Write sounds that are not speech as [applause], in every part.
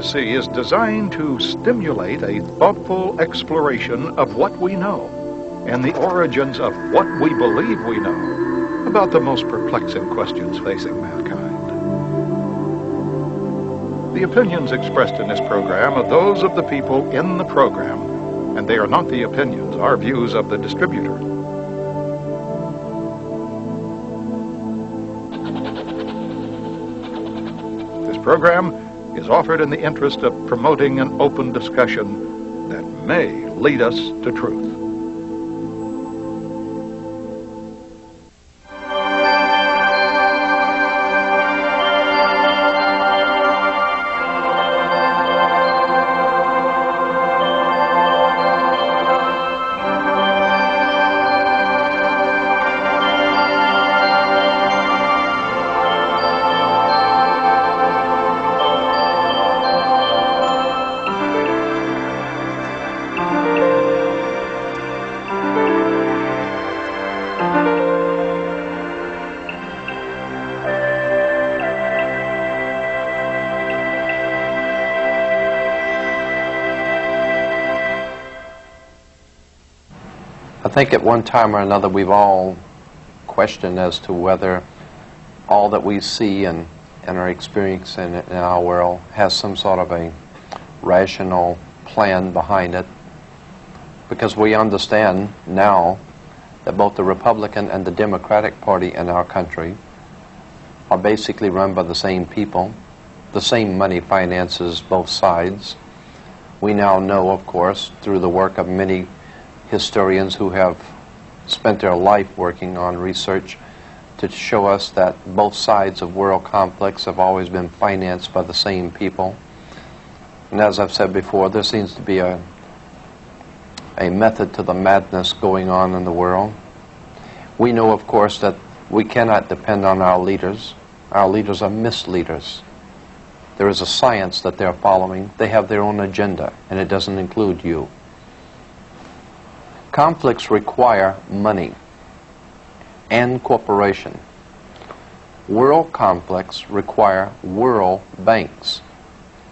is designed to stimulate a thoughtful exploration of what we know and the origins of what we believe we know about the most perplexing questions facing mankind. The opinions expressed in this program are those of the people in the program, and they are not the opinions or views of the distributor. This program is offered in the interest of promoting an open discussion that may lead us to truth. Think at one time or another we've all questioned as to whether all that we see and, and are experiencing in our world has some sort of a rational plan behind it. Because we understand now that both the Republican and the Democratic Party in our country are basically run by the same people. The same money finances both sides. We now know, of course, through the work of many historians who have spent their life working on research to show us that both sides of world conflicts have always been financed by the same people. And as I've said before, there seems to be a, a method to the madness going on in the world. We know, of course, that we cannot depend on our leaders. Our leaders are misleaders. There is a science that they're following. They have their own agenda, and it doesn't include you. Conflicts require money and cooperation. World conflicts require world banks,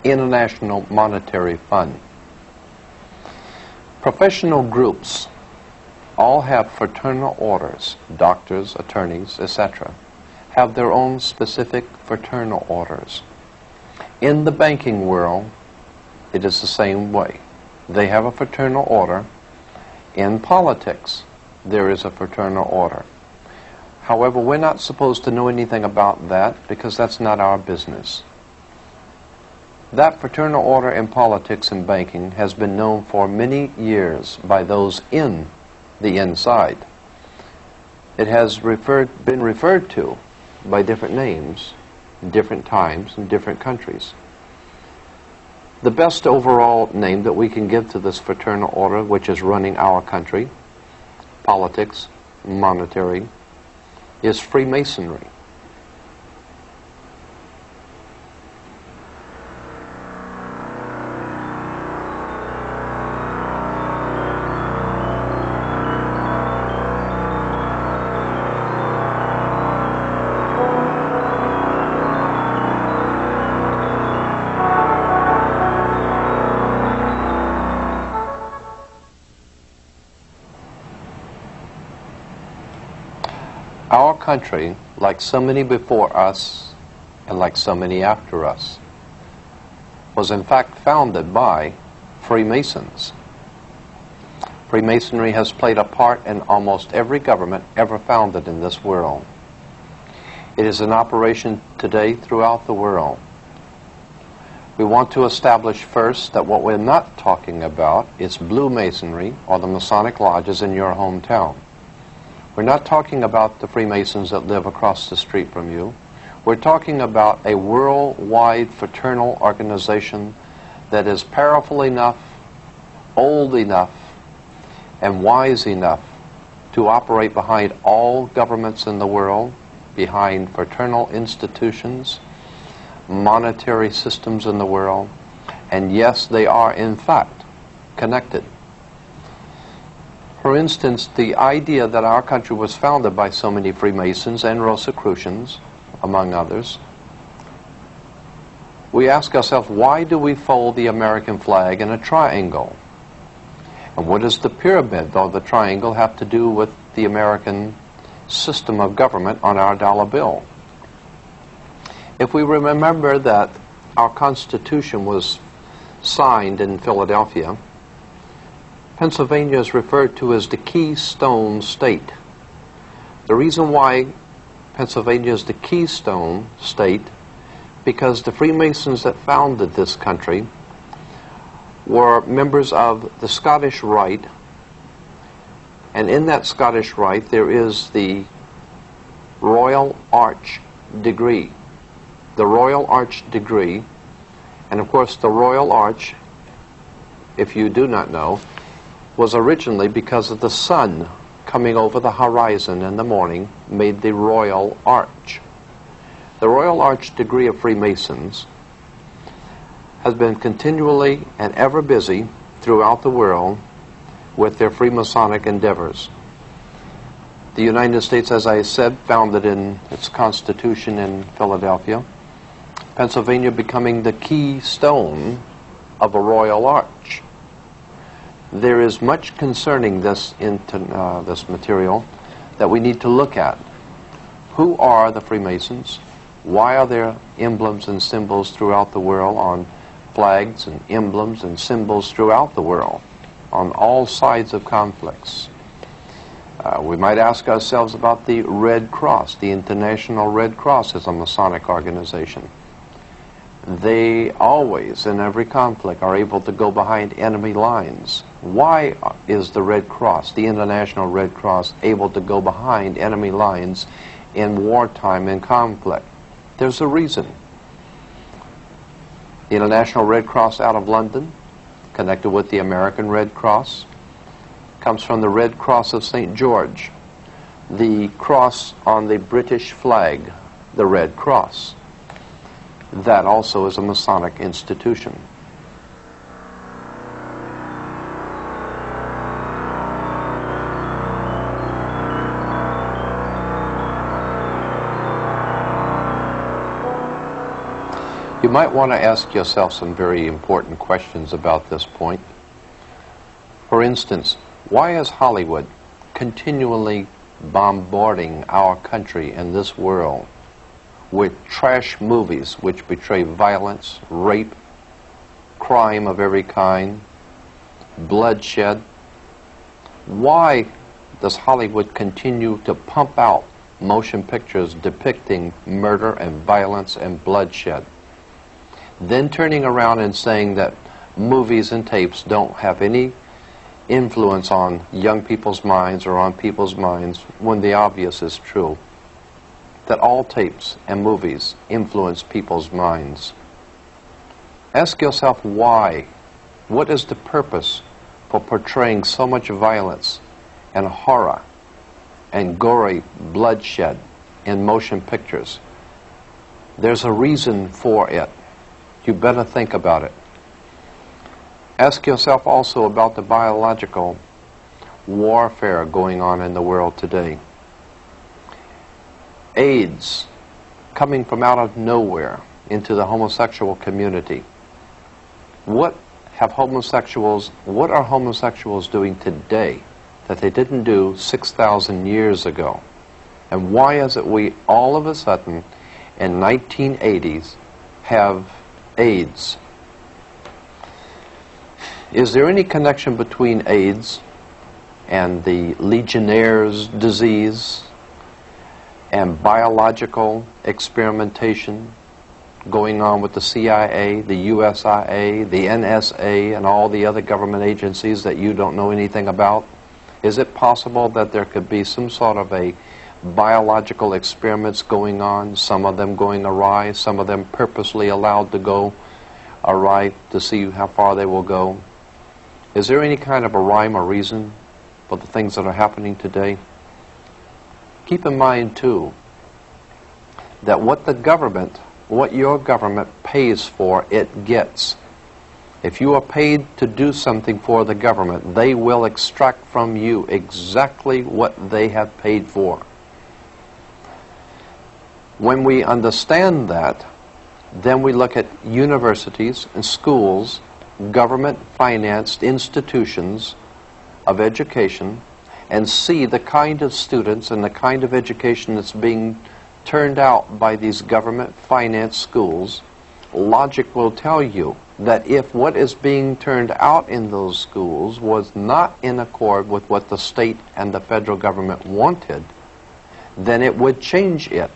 International Monetary Fund. Professional groups all have fraternal orders, doctors, attorneys, etc., have their own specific fraternal orders. In the banking world, it is the same way. They have a fraternal order in politics, there is a fraternal order. However, we're not supposed to know anything about that because that's not our business. That fraternal order in politics and banking has been known for many years by those in the inside. It has referred, been referred to by different names, different times, in different countries. The best overall name that we can give to this fraternal order, which is running our country, politics, monetary, is Freemasonry. Country, like so many before us and like so many after us, was in fact founded by Freemasons. Freemasonry has played a part in almost every government ever founded in this world. It is in operation today throughout the world. We want to establish first that what we're not talking about is blue masonry or the Masonic lodges in your hometown. We're not talking about the Freemasons that live across the street from you. We're talking about a worldwide fraternal organization that is powerful enough, old enough, and wise enough to operate behind all governments in the world, behind fraternal institutions, monetary systems in the world, and yes, they are in fact connected. For instance, the idea that our country was founded by so many Freemasons and Rosicrucians, among others, we ask ourselves, why do we fold the American flag in a triangle? And what does the pyramid or the triangle have to do with the American system of government on our dollar bill? If we remember that our Constitution was signed in Philadelphia, Pennsylvania is referred to as the Keystone State. The reason why Pennsylvania is the Keystone State because the Freemasons that founded this country were members of the Scottish Rite, and in that Scottish Rite there is the Royal Arch degree. The Royal Arch degree, and of course the Royal Arch, if you do not know, was originally because of the sun coming over the horizon in the morning made the Royal Arch. The Royal Arch degree of Freemasons has been continually and ever busy throughout the world with their Freemasonic endeavors. The United States, as I said, founded in its constitution in Philadelphia. Pennsylvania becoming the keystone of a royal arch. There is much concerning this, into, uh, this material that we need to look at. Who are the Freemasons? Why are there emblems and symbols throughout the world on flags and emblems and symbols throughout the world on all sides of conflicts? Uh, we might ask ourselves about the Red Cross. The International Red Cross is a Masonic organization. They always, in every conflict, are able to go behind enemy lines. Why is the Red Cross, the International Red Cross, able to go behind enemy lines in wartime and conflict? There's a reason. The International Red Cross out of London, connected with the American Red Cross, comes from the Red Cross of St. George, the cross on the British flag, the Red Cross. That also is a Masonic institution. You might want to ask yourself some very important questions about this point. For instance, why is Hollywood continually bombarding our country and this world with trash movies which betray violence, rape, crime of every kind, bloodshed? Why does Hollywood continue to pump out motion pictures depicting murder and violence and bloodshed? then turning around and saying that movies and tapes don't have any influence on young people's minds or on people's minds when the obvious is true. That all tapes and movies influence people's minds. Ask yourself why. What is the purpose for portraying so much violence and horror and gory bloodshed in motion pictures? There's a reason for it you better think about it. Ask yourself also about the biological warfare going on in the world today. AIDS coming from out of nowhere into the homosexual community. What have homosexuals, what are homosexuals doing today that they didn't do 6,000 years ago? And why is it we all of a sudden in 1980s have AIDS. Is there any connection between AIDS and the Legionnaire's disease and biological experimentation going on with the CIA, the USIA, the NSA, and all the other government agencies that you don't know anything about? Is it possible that there could be some sort of a biological experiments going on, some of them going awry, some of them purposely allowed to go awry to see how far they will go. Is there any kind of a rhyme or reason for the things that are happening today? Keep in mind, too, that what the government, what your government pays for, it gets. If you are paid to do something for the government, they will extract from you exactly what they have paid for. When we understand that, Then we look at universities and schools, government financed institutions of education, and see the kind of students and the kind of education that's being turned out by these government financed schools, logic will tell you that if what is being turned out in those schools was not in accord with what the state and the federal government wanted, then it would change it.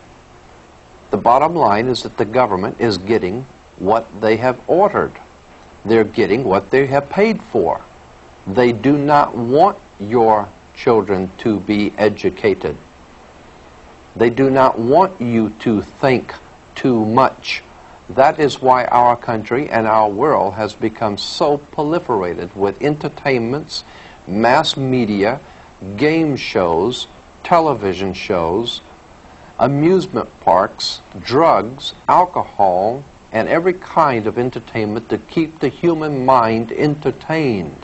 The bottom line is that the government is getting what they have ordered. They're getting what they have paid for. They do not want your children to be educated. They do not want you to think too much. That is why our country and our world has become so proliferated with entertainments, mass media, game shows, television shows, amusement parks, drugs, alcohol, and every kind of entertainment to keep the human mind entertained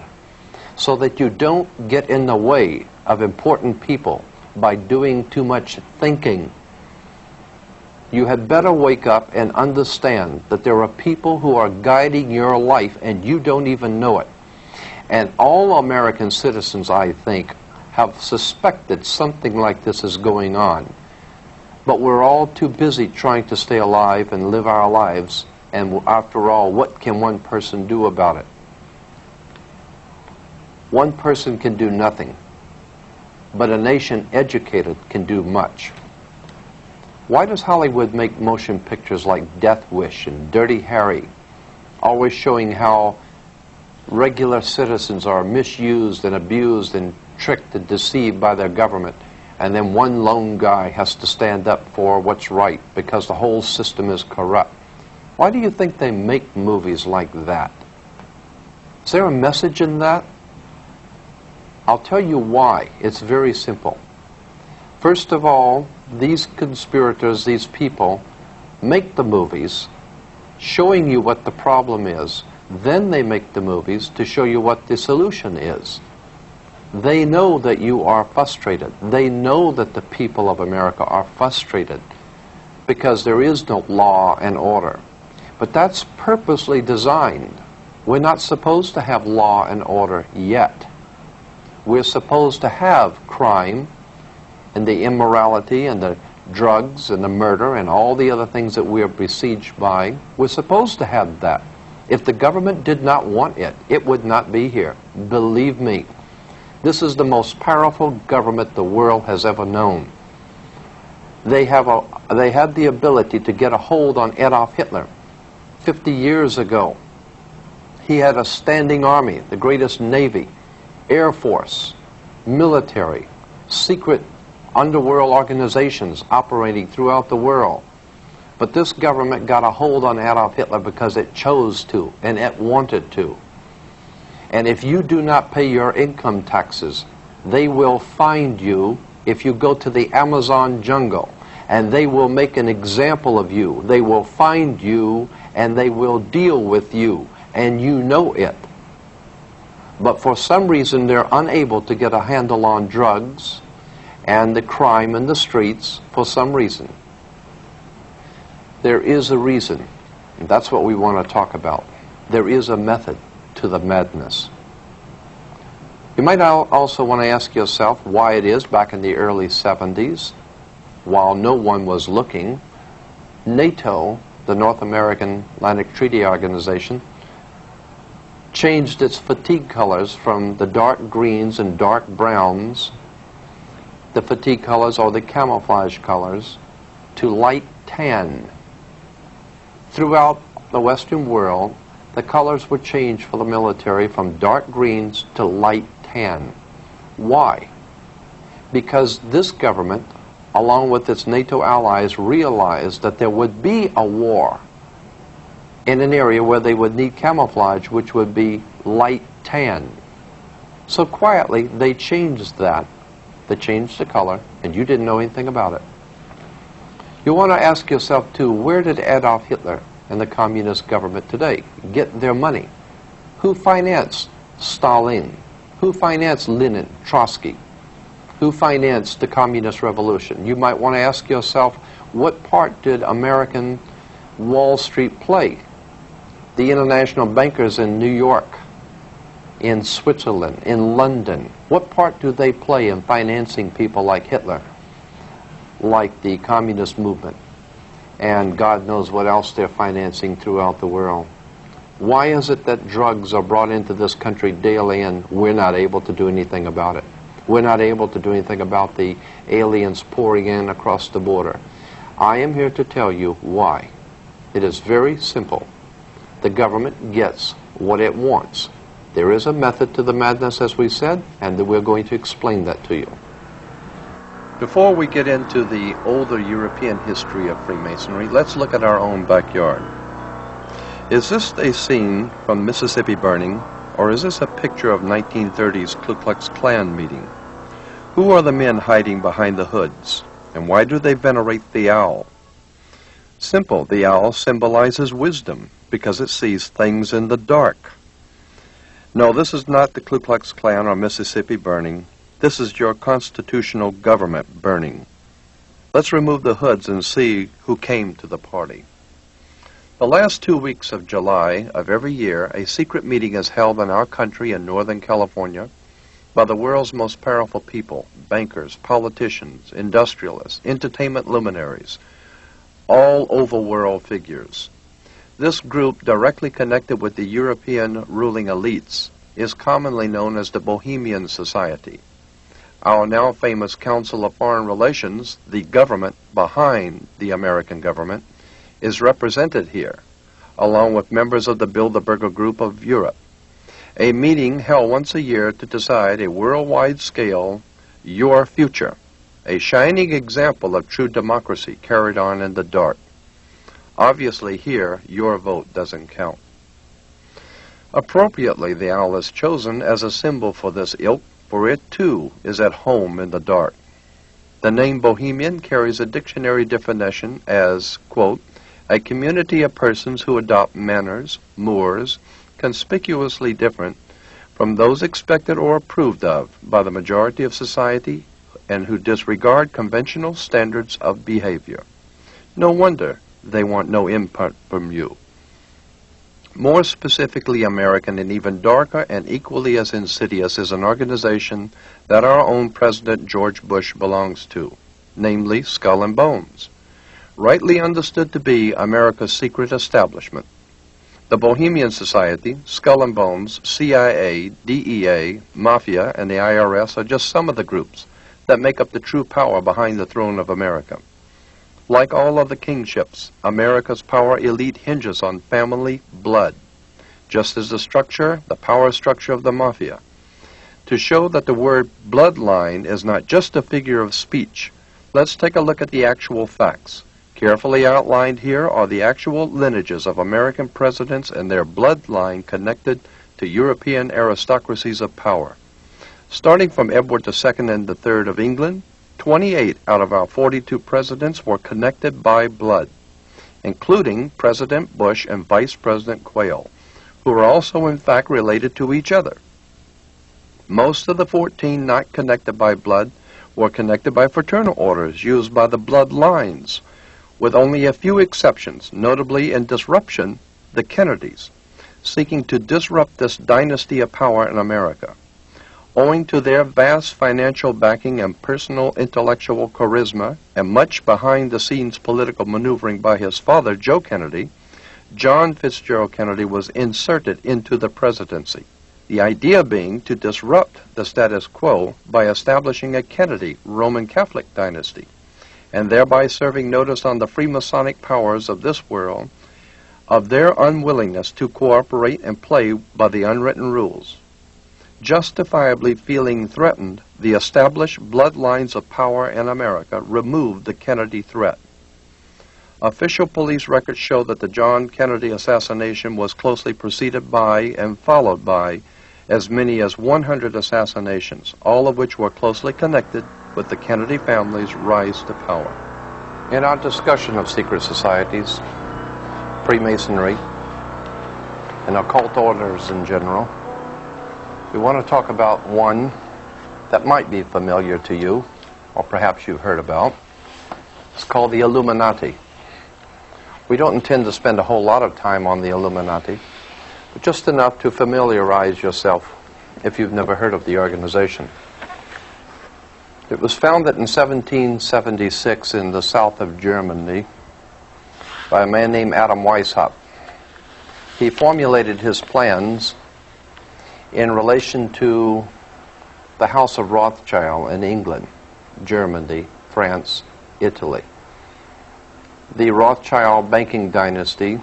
so that you don't get in the way of important people by doing too much thinking. You had better wake up and understand that there are people who are guiding your life and you don't even know it. And all American citizens, I think, have suspected something like this is going on. But we're all too busy trying to stay alive and live our lives. And after all, what can one person do about it? One person can do nothing, but a nation educated can do much. Why does Hollywood make motion pictures like Death Wish and Dirty Harry, always showing how regular citizens are misused and abused and tricked and deceived by their government, and then one lone guy has to stand up for what's right because the whole system is corrupt? Why do you think they make movies like that? Is there a message in that? I'll tell you why. It's very simple. First of all, these conspirators, these people, make the movies showing you what the problem is. Then they make the movies to show you what the solution is. They know that you are frustrated. They know that the people of America are frustrated because there is no law and order. But that's purposely designed. We're not supposed to have law and order yet we're supposed to have crime and the immorality and the drugs and the murder and all the other things that we are besieged by. We're supposed to have that. If the government did not want it, it would not be here. Believe me. This is the most powerful government the world has ever known. They, have a, they had the ability to get a hold on Adolf Hitler 50 years ago. He had a standing army, the greatest navy. Air Force, military, secret underworld organizations operating throughout the world. But this government got a hold on Adolf Hitler because it chose to and it wanted to. And if you do not pay your income taxes, they will find you if you go to the Amazon jungle and they will make an example of you. They will find you and they will deal with you and you know it but for some reason they're unable to get a handle on drugs and the crime in the streets for some reason. There is a reason, and that's what we want to talk about. There is a method to the madness. You might also want to ask yourself why it is back in the early 70s, while no one was looking, NATO, the North American Atlantic Treaty Organization, changed its fatigue colors from the dark greens and dark browns, the fatigue colors or the camouflage colors, to light tan. Throughout the Western world, the colors were changed for the military from dark greens to light tan. Why? Because this government, along with its NATO allies, realized that there would be a war in an area where they would need camouflage, which would be light tan. So quietly, they changed that. They changed the color, and you didn't know anything about it. You want to ask yourself, too, where did Adolf Hitler and the communist government today get their money? Who financed Stalin? Who financed Lenin, Trotsky? Who financed the communist revolution? You might want to ask yourself, what part did American Wall Street play? The international bankers in New York, in Switzerland, in London, what part do they play in financing people like Hitler, like the communist movement, and God knows what else they're financing throughout the world? Why is it that drugs are brought into this country daily and we're not able to do anything about it? We're not able to do anything about the aliens pouring in across the border. I am here to tell you why. It is very simple. The government gets what it wants. There is a method to the madness, as we said, and we're going to explain that to you. Before we get into the older European history of Freemasonry, let's look at our own backyard. Is this a scene from Mississippi Burning, or is this a picture of 1930s Ku Klux Klan meeting? Who are the men hiding behind the hoods, and why do they venerate the owl? Simple, the owl symbolizes wisdom because it sees things in the dark. No, this is not the Ku Klux Klan or Mississippi burning. This is your constitutional government burning. Let's remove the hoods and see who came to the party. The last two weeks of July of every year, a secret meeting is held in our country in Northern California by the world's most powerful people, bankers, politicians, industrialists, entertainment luminaries, all overworld figures. This group, directly connected with the European ruling elites, is commonly known as the Bohemian Society. Our now famous Council of Foreign Relations, the government behind the American government, is represented here, along with members of the Bilderberger Group of Europe. A meeting held once a year to decide a worldwide scale your future, a shining example of true democracy carried on in the dark. Obviously, here, your vote doesn't count. Appropriately, the owl is chosen as a symbol for this ilk, for it too is at home in the dark. The name Bohemian carries a dictionary definition as, quote, a community of persons who adopt manners, mores, conspicuously different from those expected or approved of by the majority of society and who disregard conventional standards of behavior. No wonder they want no input from you. More specifically American and even darker and equally as insidious is an organization that our own President George Bush belongs to, namely Skull and Bones rightly understood to be America's secret establishment. The Bohemian Society, Skull and Bones, CIA, DEA, Mafia, and the IRS are just some of the groups that make up the true power behind the throne of America. Like all other kingships, America's power elite hinges on family blood, just as the structure, the power structure of the Mafia. To show that the word bloodline is not just a figure of speech, let's take a look at the actual facts. Carefully outlined here are the actual lineages of American presidents and their bloodline connected to European aristocracies of power. Starting from Edward II and III of England, 28 out of our 42 presidents were connected by blood, including President Bush and Vice President Quayle, who are also in fact related to each other. Most of the 14 not connected by blood were connected by fraternal orders used by the bloodlines with only a few exceptions, notably in disruption, the Kennedys, seeking to disrupt this dynasty of power in America. Owing to their vast financial backing and personal intellectual charisma, and much behind the scenes political maneuvering by his father, Joe Kennedy, John Fitzgerald Kennedy was inserted into the presidency. The idea being to disrupt the status quo by establishing a Kennedy Roman Catholic dynasty and thereby serving notice on the Freemasonic powers of this world of their unwillingness to cooperate and play by the unwritten rules. Justifiably feeling threatened, the established bloodlines of power in America removed the Kennedy threat. Official police records show that the John Kennedy assassination was closely preceded by and followed by as many as 100 assassinations, all of which were closely connected with the Kennedy family's rise to power. In our discussion of secret societies, Freemasonry, and occult orders in general, we want to talk about one that might be familiar to you, or perhaps you've heard about. It's called the Illuminati, We don't intend to spend a whole lot of time on the Illuminati, but just enough to familiarize yourself if you've never heard of the organization. It was founded in 1776 in the south of Germany by a man named Adam Weishaupt. He formulated his plans in relation to the House of Rothschild in England, Germany, France, Italy. The Rothschild banking dynasty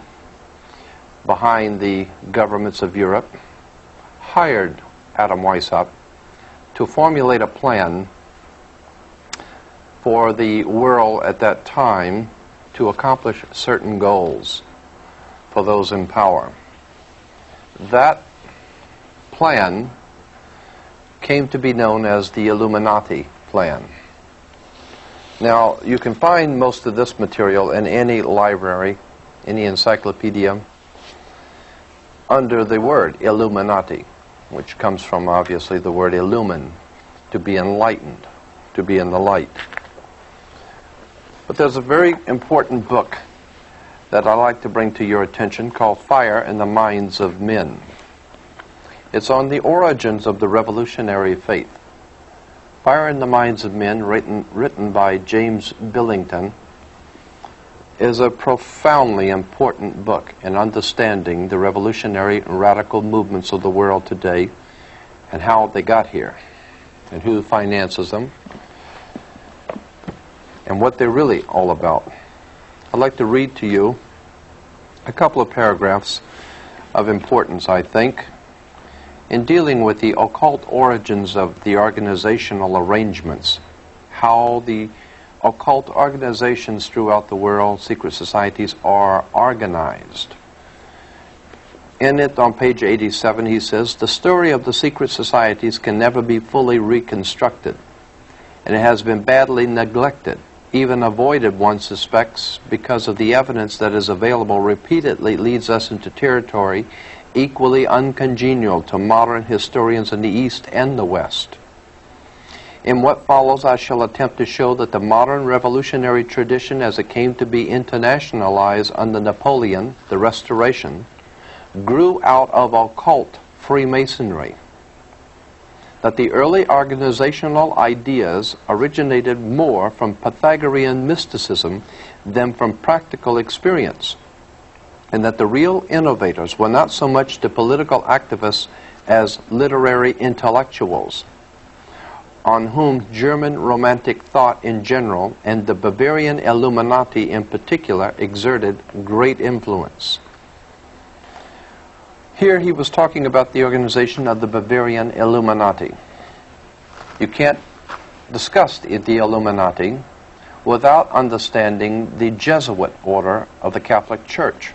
behind the governments of Europe hired Adam Weishaupt to formulate a plan for the world at that time to accomplish certain goals for those in power. That plan came to be known as the Illuminati plan. Now, you can find most of this material in any library, any encyclopedia, under the word Illuminati, which comes from obviously the word illumine, to be enlightened, to be in the light. But there's a very important book that I'd like to bring to your attention called Fire in the Minds of Men. It's on the origins of the revolutionary faith. Fire in the Minds of Men, written, written by James Billington, is a profoundly important book in understanding the revolutionary and radical movements of the world today and how they got here and who finances them and what they're really all about. I'd like to read to you a couple of paragraphs of importance, I think, in dealing with the occult origins of the organizational arrangements, how the occult organizations throughout the world, secret societies, are organized. In it, on page 87, he says, The story of the secret societies can never be fully reconstructed, and it has been badly neglected even avoided, one suspects, because of the evidence that is available repeatedly leads us into territory equally uncongenial to modern historians in the East and the West. In what follows, I shall attempt to show that the modern revolutionary tradition as it came to be internationalized under Napoleon, the Restoration, grew out of occult Freemasonry that the early organizational ideas originated more from Pythagorean mysticism than from practical experience, and that the real innovators were not so much the political activists as literary intellectuals, on whom German Romantic thought in general and the Bavarian Illuminati in particular exerted great influence. Here he was talking about the organization of the Bavarian Illuminati. You can't discuss the Illuminati without understanding the Jesuit order of the Catholic Church.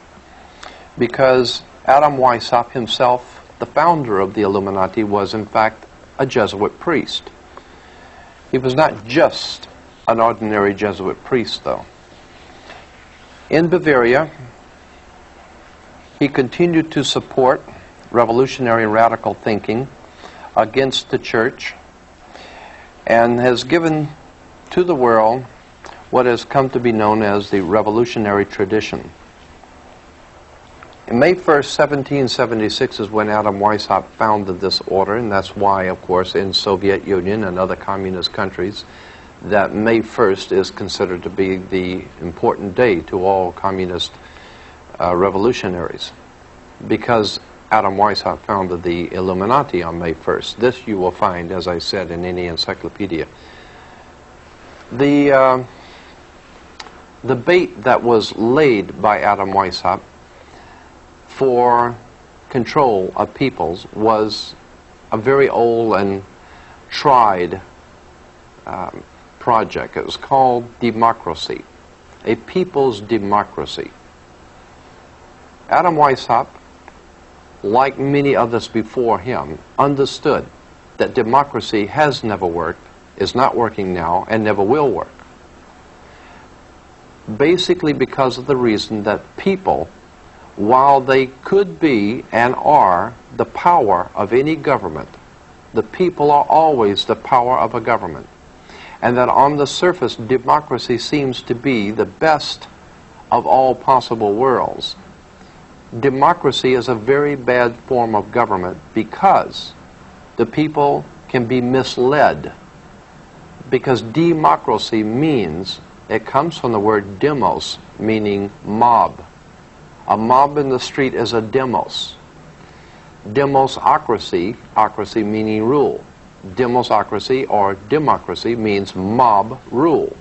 Because Adam Weishaupt himself, the founder of the Illuminati, was in fact a Jesuit priest. He was not just an ordinary Jesuit priest, though. In Bavaria, he continued to support revolutionary radical thinking against the church and has given to the world what has come to be known as the revolutionary tradition. In May 1st, 1776 is when Adam Weishaupt founded this order, and that's why, of course, in Soviet Union and other communist countries, that May 1st is considered to be the important day to all communist uh, revolutionaries because Adam Weishaupt founded the Illuminati on May 1st. This you will find, as I said, in any encyclopedia. The, uh, the bait that was laid by Adam Weishaupt for control of peoples was a very old and tried um, project. It was called democracy, a people's democracy. Adam Weishaupt, like many others before him, understood that democracy has never worked, is not working now, and never will work. Basically because of the reason that people, while they could be and are the power of any government, the people are always the power of a government. And that on the surface, democracy seems to be the best of all possible worlds. Democracy is a very bad form of government because the people can be misled. Because democracy means, it comes from the word demos, meaning mob. A mob in the street is a demos. Demosocracy, ocracy meaning rule. Demosocracy or democracy means mob rule.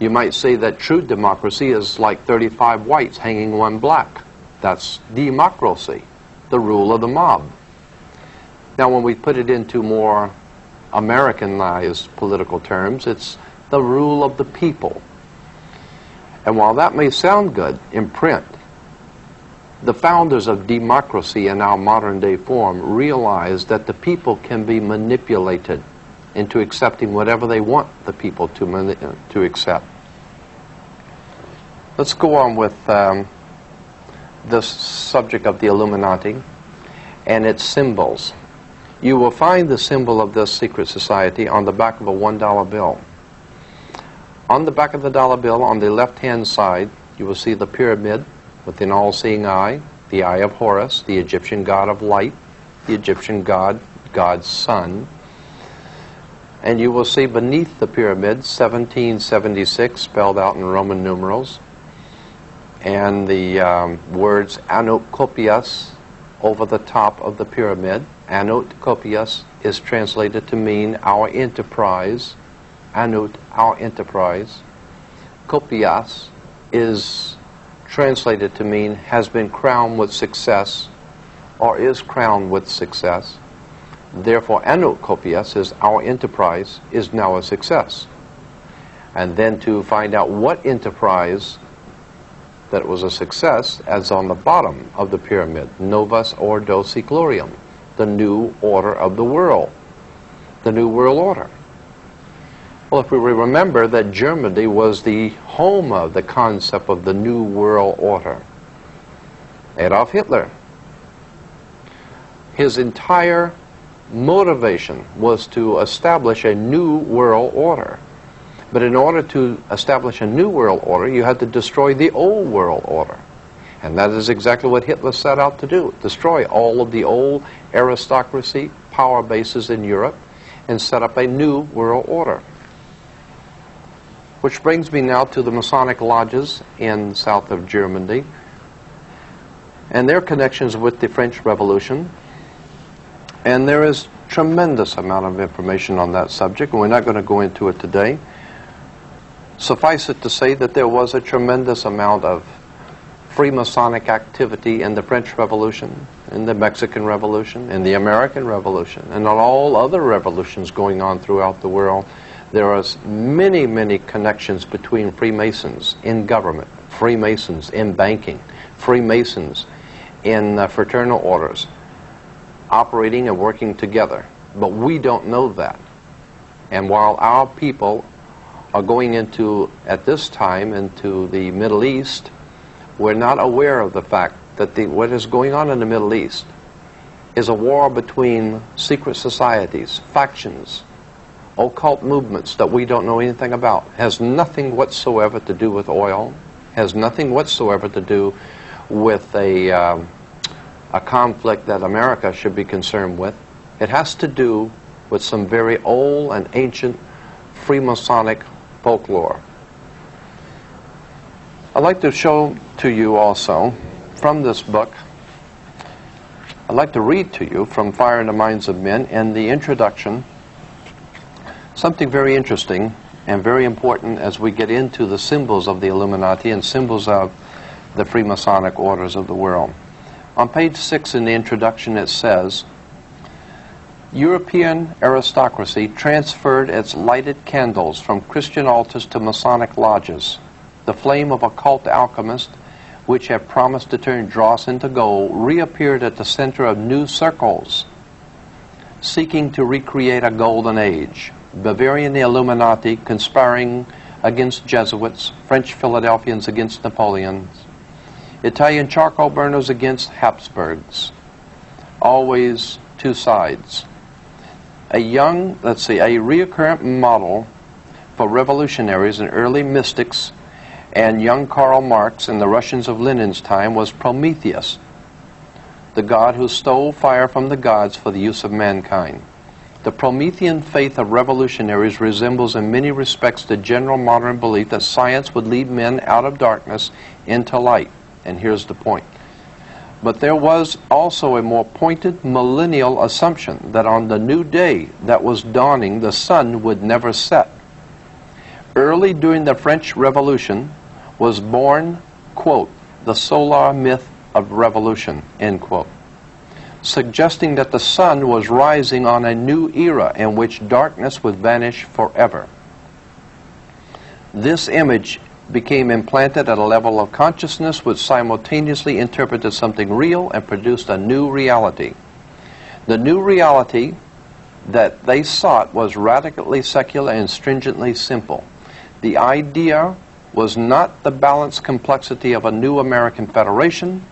You might say that true democracy is like 35 whites hanging one black. That's democracy, the rule of the mob. Now, when we put it into more Americanized political terms, it's the rule of the people. And while that may sound good in print, the founders of democracy in our modern day form realized that the people can be manipulated into accepting whatever they want the people to, to accept. Let's go on with um, this subject of the Illuminati and its symbols. You will find the symbol of this secret society on the back of a $1 bill. On the back of the dollar bill, on the left-hand side, you will see the pyramid with an all-seeing eye, the eye of Horus, the Egyptian god of light, the Egyptian god, God's son. And you will see beneath the pyramid 1776 spelled out in Roman numerals, and the um, words Annuit Coeptis over the top of the pyramid. Annuit Coeptis is translated to mean our enterprise. Annuit, our enterprise. Coeptis is translated to mean has been crowned with success or is crowned with success. Therefore, Annuit Coeptis is our enterprise is now a success. And then to find out what enterprise that was a success, as on the bottom of the pyramid, Novus Ordo Seclorum, the new order of the world, the new world order. Well, if we remember that Germany was the home of the concept of the New World Order, Adolf Hitler, his entire motivation was to establish a new world order. But in order to establish a new world order, you had to destroy the old world order. And that is exactly what Hitler set out to do destroy all of the old aristocracy power bases in Europe and set up a new world order. Which brings me now to the Masonic lodges in south of Germany and their connections with the French Revolution. And there is tremendous amount of information on that subject, and we're not going to go into it today. Suffice it to say that there was a tremendous amount of Freemasonic activity in the French Revolution, in the Mexican Revolution, in the American Revolution, and on all other revolutions going on throughout the world there are many, many connections between Freemasons in government, Freemasons in banking, Freemasons in uh, fraternal orders, operating and working together. But we don't know that. And while our people are going into, at this time, into the Middle East, we're not aware of the fact that the, what is going on in the Middle East is a war between secret societies, factions, occult movements that we don't know anything about. Has nothing whatsoever to do with oil. Has nothing whatsoever to do with a, um, a conflict that America should be concerned with. It has to do with some very old and ancient Freemasonic folklore. I'd like to show to you also from this book, I'd like to read to you from Fire in the Minds of Men in the introduction something very interesting and very important as we get into the symbols of the Illuminati and symbols of the Freemasonic orders of the world. On page six in the introduction, it says European aristocracy transferred its lighted candles from Christian altars to Masonic lodges. The flame of occult alchemists, which had promised to turn dross into gold, reappeared at the center of new circles, seeking to recreate a golden age. Bavarian Illuminati conspiring against Jesuits, French Philadelphians against Napoleons, Italian charcoal burners against Habsburgs. Always two sides. A young, let's see, a recurrent model for revolutionaries and early mystics And young Karl Marx in the Russians of Lenin's time was Prometheus, the god who stole fire from the gods for the use of mankind. The Promethean faith of revolutionaries resembles in many respects the general modern belief that science would lead men out of darkness into light. And here's the point. But there was also a more pointed millennial assumption that on the new day that was dawning, the sun would never set. Early during the French Revolution was born, quote, the solar myth of revolution, end quote suggesting that the sun was rising on a new era in which darkness would vanish forever. This image became implanted at a level of consciousness which simultaneously interpreted something real and produced a new reality. The new reality that they sought was radically secular and stringently simple. The idea was not the balanced complexity of a new American federation,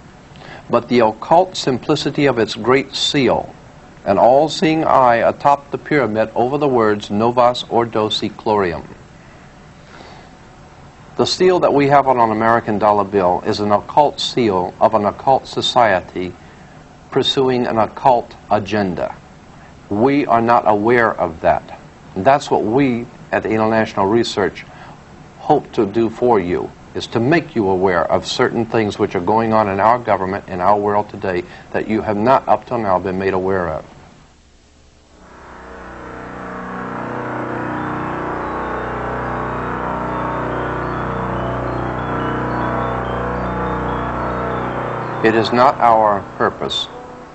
but the occult simplicity of its great seal, an all-seeing eye atop the pyramid over the words Novus Ordo Seclorum. The seal that we have on an American dollar bill is an occult seal of an occult society pursuing an occult agenda. We are not aware of that. And that's what we at the International Research hope to do for you is to make you aware of certain things which are going on in our government, in our world today, that you have not up till now been made aware of. It is not our purpose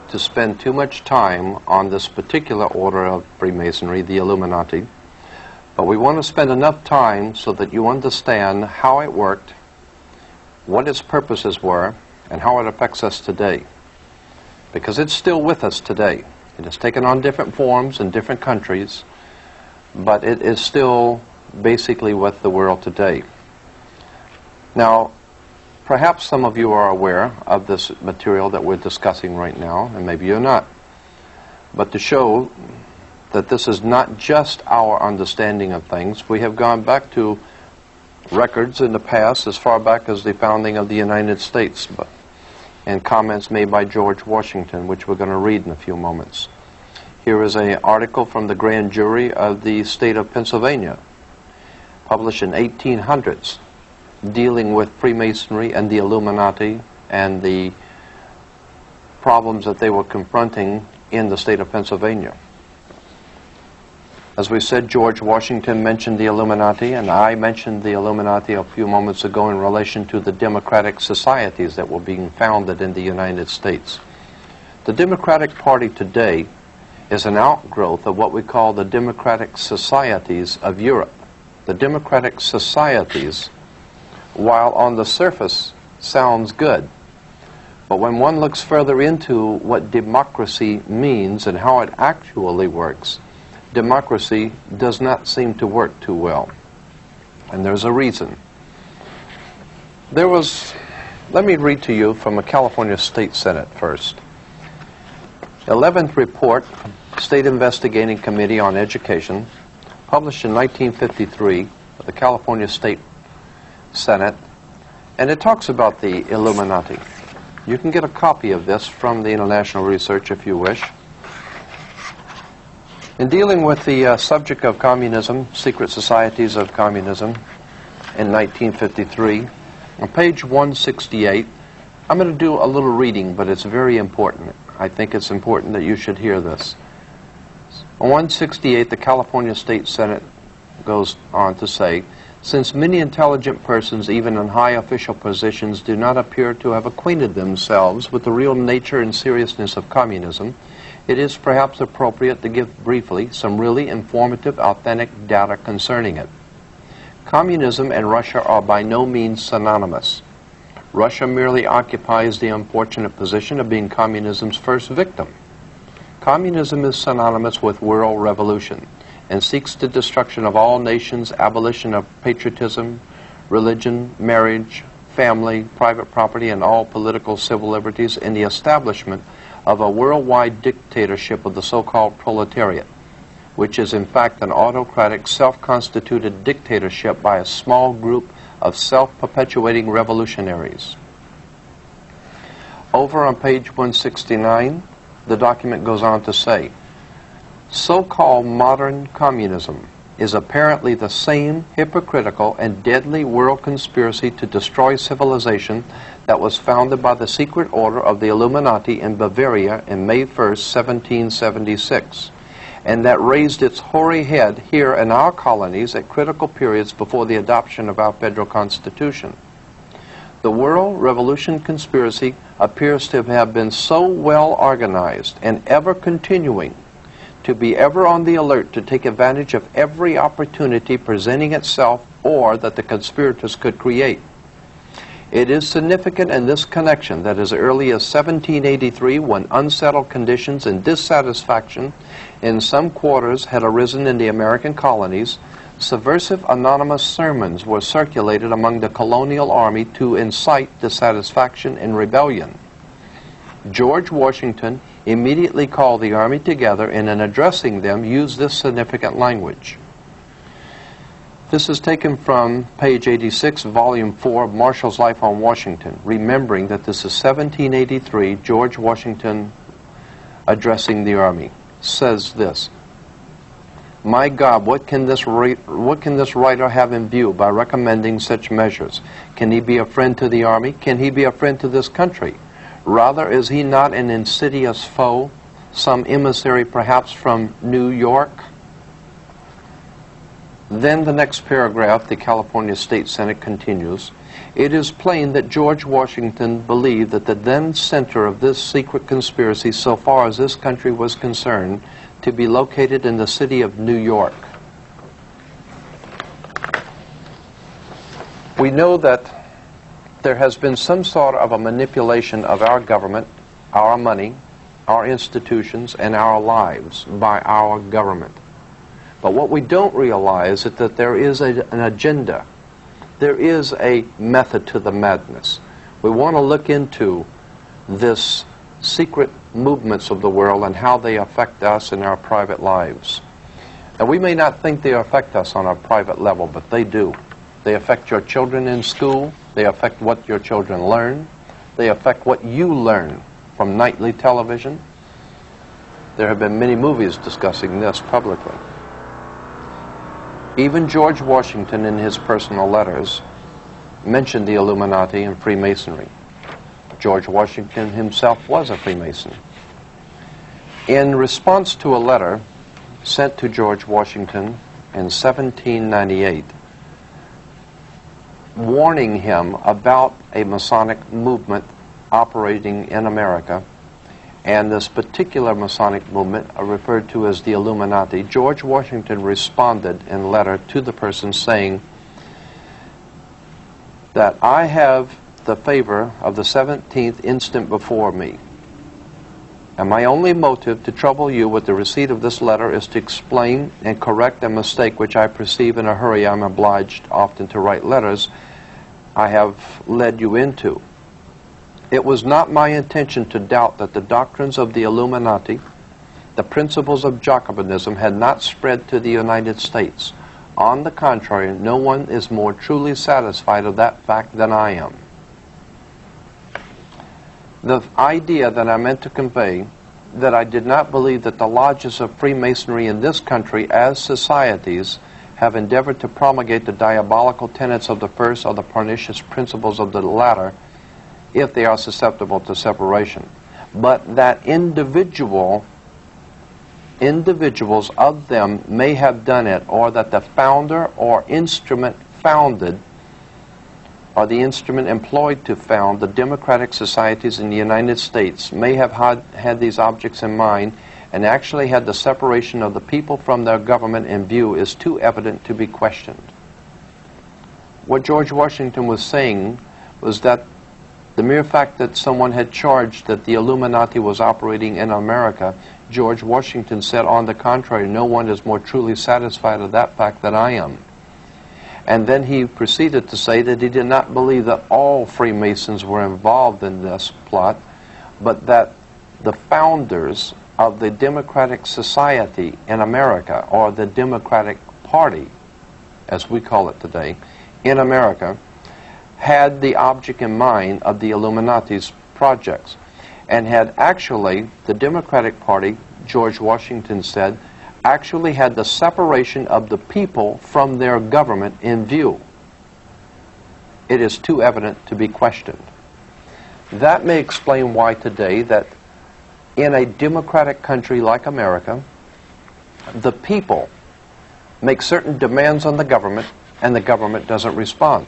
to spend too much time on this particular order of Freemasonry, the Illuminati, but we want to spend enough time so that you understand how it worked, what its purposes were, and how it affects us today. Because it's still with us today. It has taken on different forms in different countries, but it is still basically with the world today. Now, perhaps some of you are aware of this material that we're discussing right now, and maybe you're not. But to show that this is not just our understanding of things. We have gone back to records in the past as far back as the founding of the United States but, and comments made by George Washington, which we're going to read in a few moments. Here is an article from the grand jury of the state of Pennsylvania, published in 1800s, dealing with Freemasonry and the Illuminati and the problems that they were confronting in the state of Pennsylvania. As we said, George Washington mentioned the Illuminati, and I mentioned the Illuminati a few moments ago in relation to the democratic societies that were being founded in the United States. The Democratic Party today is an outgrowth of what we call the democratic societies of Europe. The democratic societies, while on the surface sounds good, but when one looks further into what democracy means and how it actually works, democracy does not seem to work too well. And there's a reason. There was, let me read to you from a California State Senate first. 11th report, State Investigating Committee on Education, published in 1953 by the California State Senate, and it talks about the Illuminati. You can get a copy of this from the International Research if you wish. In dealing with the uh, subject of communism, secret societies of communism, in 1953, on page 168, I'm going to do a little reading, but it's very important. I think it's important that you should hear this. On 168, the California State Senate goes on to say, since many intelligent persons, even in high official positions, do not appear to have acquainted themselves with the real nature and seriousness of communism, it is perhaps appropriate to give briefly some really informative, authentic data concerning it. Communism and Russia are by no means synonymous. Russia merely occupies the unfortunate position of being communism's first victim. Communism is synonymous with world revolution and seeks the destruction of all nations, abolition of patriotism, religion, marriage, family, private property, and all political civil liberties, in the establishment of a worldwide dictatorship of the so-called proletariat, which is in fact an autocratic, self-constituted dictatorship by a small group of self-perpetuating revolutionaries. Over on page 169, the document goes on to say, so-called modern communism is apparently the same hypocritical and deadly world conspiracy to destroy civilization that was founded by the secret order of the Illuminati in Bavaria in May 1st, 1776, and that raised its hoary head here in our colonies at critical periods before the adoption of our federal constitution. The world revolution conspiracy appears to have been so well organized and ever continuing to be ever on the alert to take advantage of every opportunity presenting itself or that the conspirators could create. It is significant in this connection that as early as 1783, when unsettled conditions and dissatisfaction in some quarters had arisen in the American colonies, subversive anonymous sermons were circulated among the colonial army to incite dissatisfaction and rebellion. George Washington immediately called the army together and in addressing them used this significant language. This is taken from page 86, volume 4 of Marshall's Life on Washington, remembering that this is 1783, George Washington addressing the army, says this, My God, what can, this what can this writer have in view by recommending such measures? Can he be a friend to the army? Can he be a friend to this country? Rather, is he not an insidious foe, some emissary perhaps from New York? Then the next paragraph, the California State Senate continues, it is plain that George Washington believed that the then center of this secret conspiracy, so far as this country was concerned, to be located in the city of New York. We know that there has been some sort of a manipulation of our government, our money, our institutions, and our lives by our government. But what we don't realize is that there is a, an agenda. There is a method to the madness. We want to look into this secret movements of the world and how they affect us in our private lives. And we may not think they affect us on a private level, but they do. They affect your children in school. They affect what your children learn. They affect what you learn from nightly television. There have been many movies discussing this publicly. Even George Washington, in his personal letters, mentioned the Illuminati and Freemasonry. George Washington himself was a Freemason. In response to a letter sent to George Washington in 1798, warning him about a Masonic movement operating in America. And this particular Masonic movement, are referred to as the Illuminati, George Washington responded in a letter to the person saying that I have the favor of the 17th instant before me. And my only motive to trouble you with the receipt of this letter is to explain and correct a mistake which I perceive in a hurry. I'm obliged often to write letters I have led you into. It was not my intention to doubt that the doctrines of the Illuminati, the principles of Jacobinism, had not spread to the United States. On the contrary, no one is more truly satisfied of that fact than I am. The idea that I meant to convey that I did not believe that the lodges of Freemasonry in this country as societies have endeavored to promulgate the diabolical tenets of the first or the pernicious principles of the latter if they are susceptible to separation. But that individual individuals of them may have done it or that the founder or instrument founded or the instrument employed to found the democratic societies in the United States may have had, had these objects in mind and actually had the separation of the people from their government in view is too evident to be questioned. What George Washington was saying was that the mere fact that someone had charged that the Illuminati was operating in America, George Washington said, on the contrary, no one is more truly satisfied of that fact than I am. And then he proceeded to say that he did not believe that all Freemasons were involved in this plot, but that the founders of the Democratic Society in America, or the Democratic Party, as we call it today, in America, had the object in mind of the Illuminati's projects and had actually, the Democratic Party, George Washington said, actually had the separation of the people from their government in view. It is too evident to be questioned. That may explain why today that in a democratic country like America, the people make certain demands on the government and the government doesn't respond.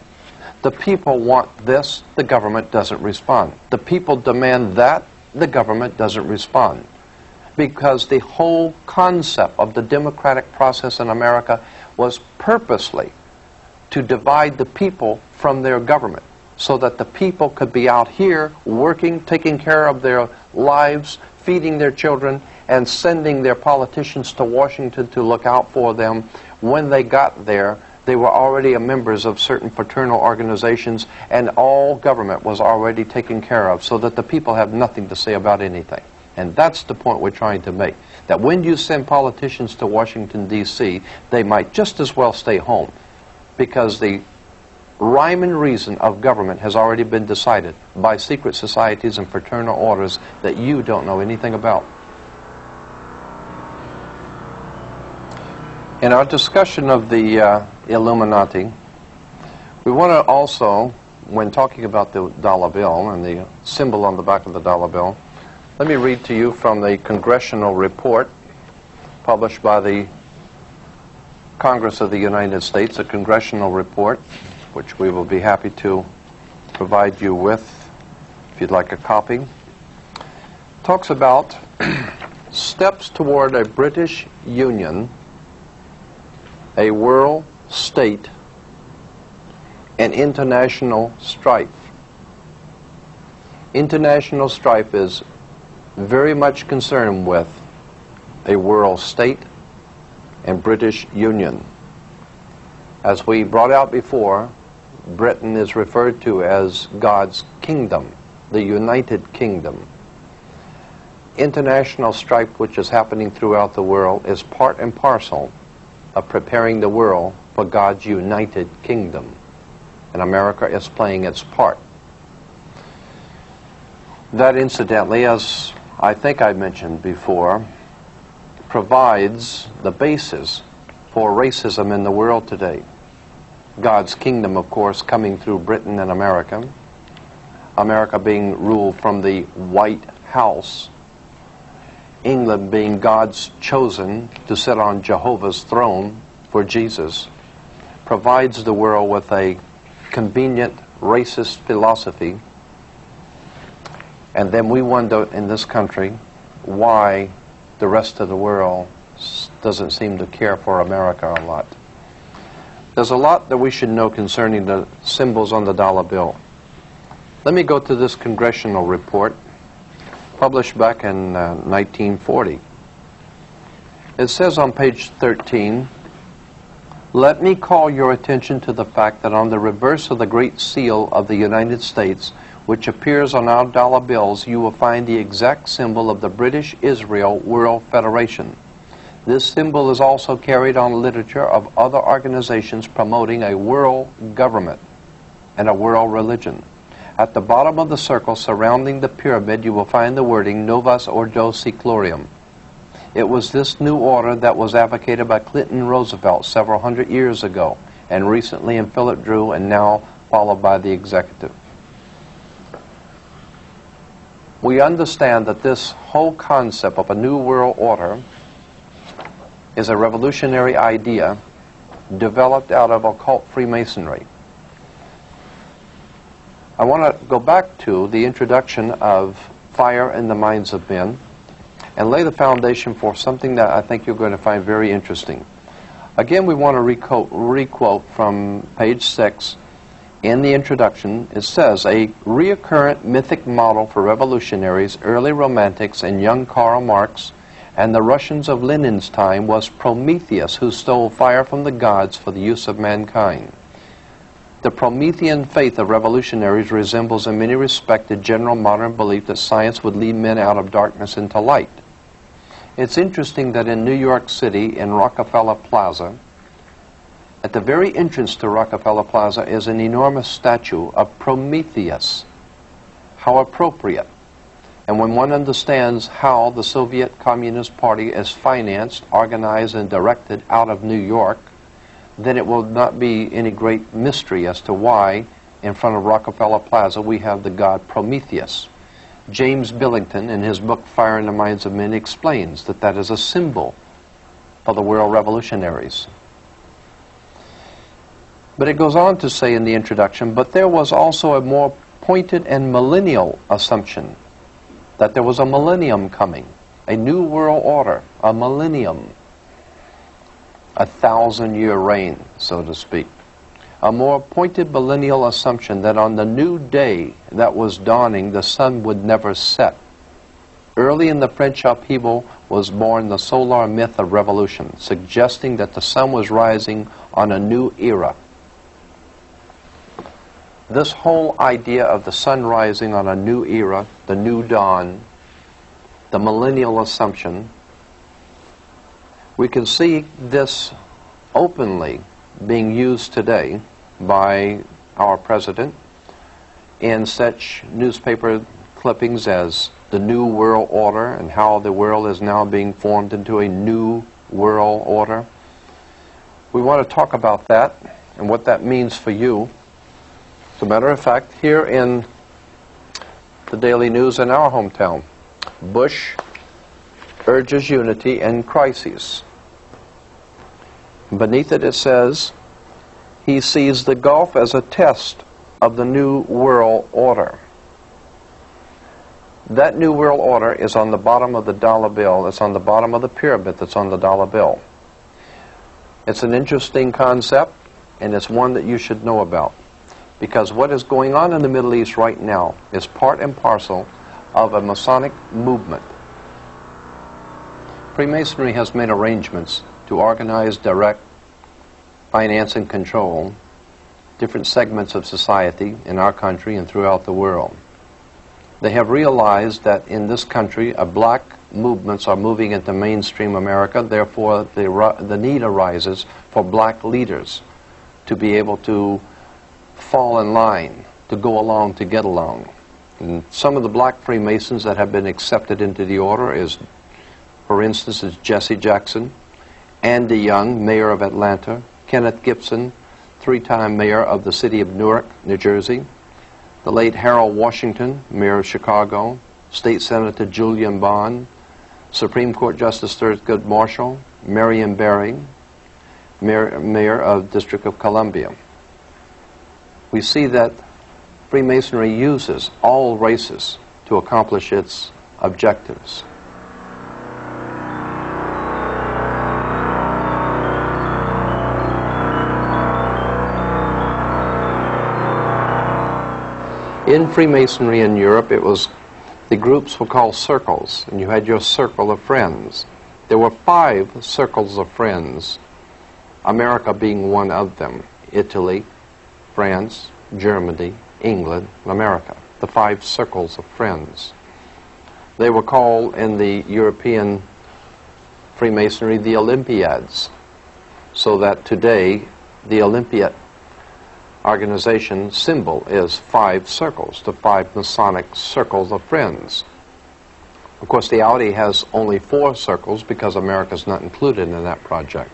The people want this, the government doesn't respond. The people demand that, the government doesn't respond. Because the whole concept of the democratic process in America was purposely to divide the people from their government so that the people could be out here working, taking care of their lives, feeding their children, and sending their politicians to Washington to look out for them. When they got there, they were already members of certain fraternal organizations, and all government was already taken care of, so that the people have nothing to say about anything. And that's the point we're trying to make. That when you send politicians to Washington, D.C., they might just as well stay home because the rhyme and reason of government has already been decided by secret societies and fraternal orders that you don't know anything about. In our discussion of the uh, Illuminati, we want to also, when talking about the dollar bill and the symbol on the back of the dollar bill, let me read to you from the congressional report published by the Congress of the United States, a congressional report which we will be happy to provide you with if you'd like a copy, talks about [clears throat] steps toward a British Union, a world state, and international strife. International strife is very much concerned with a world state and British Union. As we brought out before, Britain is referred to as God's kingdom, the United Kingdom. International strife, which is happening throughout the world, is part and parcel of preparing the world for God's united kingdom. And America is playing its part. That, incidentally, as I think I mentioned before, provides the basis for racism in the world today. God's kingdom, of course, coming through Britain and America. America being ruled from the White House. England being God's chosen to sit on Jehovah's throne for Jesus, provides the world with a convenient racist philosophy. And then we wonder in this country why the rest of the world doesn't seem to care for America a lot. There's a lot that we should know concerning the symbols on the dollar bill. Let me go to this congressional report published back in uh, 1940. It says on page 13, let me call your attention to the fact that on the reverse of the Great Seal of the United States, which appears on our dollar bills, you will find the exact symbol of the British Israel World Federation. This symbol is also carried on literature of other organizations promoting a world government and a world religion. At the bottom of the circle surrounding the pyramid, you will find the wording Novus Ordo Seclorum. It was this new order that was advocated by Clinton Roosevelt several hundred years ago, and recently in Philip Dru, and now followed by the executive. We understand that this whole concept of a new world order is a revolutionary idea developed out of occult Freemasonry. I want to go back to the introduction of fire in the minds of men and lay the foundation for something that I think you're going to find very interesting. Again, we want to requote, from page 6 in the introduction. It says, a reoccurrent mythic model for revolutionaries, early romantics, and young Karl Marx and the Russians of Lenin's time was Prometheus who stole fire from the gods for the use of mankind. The Promethean faith of revolutionaries resembles in many respects the general modern belief that science would lead men out of darkness into light. It's interesting that in New York City, in Rockefeller Plaza, At the very entrance to Rockefeller Plaza is an enormous statue of Prometheus. How appropriate. And when one understands how the Soviet Communist Party is financed, organized, and directed out of New York, then it will not be any great mystery as to why in front of Rockefeller Plaza we have the god Prometheus. James Billington, in his book Fire in the Minds of Men, explains that that is a symbol for the world revolutionaries. But it goes on to say in the introduction, but there was also a more pointed and millennial assumption that there was a millennium coming, a new world order, a millennium, a thousand year reign, so to speak. A more pointed millennial assumption that on the new day that was dawning, the sun would never set. Early in the French upheaval was born the solar myth of revolution, suggesting that the sun was rising on a new era this whole idea of the sun rising on a new era, the new dawn, the millennial assumption, we can see this openly being used today by our president in such newspaper clippings as the New World Order and how the world is now being formed into a new world order. We want to talk about that and what that means for you. As a matter of fact, here in the Daily News in our hometown, Bush urges unity in crises. Beneath it, it says, he sees the Gulf as a test of the New World Order. That New World Order is on the bottom of the dollar bill. It's on the bottom of the pyramid that's on the dollar bill. It's an interesting concept, and it's one that you should know about because what is going on in the Middle East right now is part and parcel of a Masonic movement. Freemasonry has made arrangements to organize, direct, finance, and control different segments of society in our country and throughout the world. They have realized that in this country, a black movements are moving into mainstream America, therefore the, the need arises for black leaders to be able to fall in line, to go along, to get along. And some of the black Freemasons that have been accepted into the order is, for instance, is Jesse Jackson, Andy Young, mayor of Atlanta, Kenneth Gibson, three-time mayor of the city of Newark, New Jersey, the late Harold Washington, mayor of Chicago, State Senator Julian Bond, Supreme Court Justice Thurgood Marshall, Marion Barry, mayor, mayor of District of Columbia we see that Freemasonry uses all races to accomplish its objectives. In Freemasonry in Europe, it was the groups were called circles, and you had your circle of friends. There were five circles of friends, America being one of them. Italy, France, Germany, England, and America, the five circles of friends. They were called in the European Freemasonry the Olympiads, so that today the Olympiad organization symbol is five circles, the five Masonic circles of friends. Of course, the Audi has only four circles because America is not included in that project.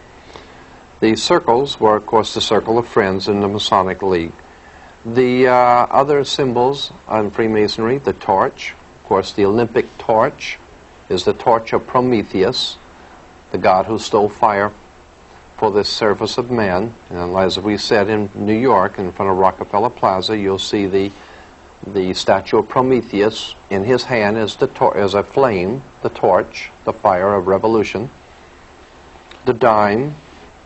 The circles were, of course, the circle of friends in the Masonic League. The uh, other symbols on Freemasonry, the torch, of course, the Olympic torch is the torch of Prometheus, the god who stole fire for the service of man. And as we said in New York, in front of Rockefeller Plaza, you'll see the the statue of Prometheus. In his hand is the is a flame, the torch, the fire of revolution. The dime,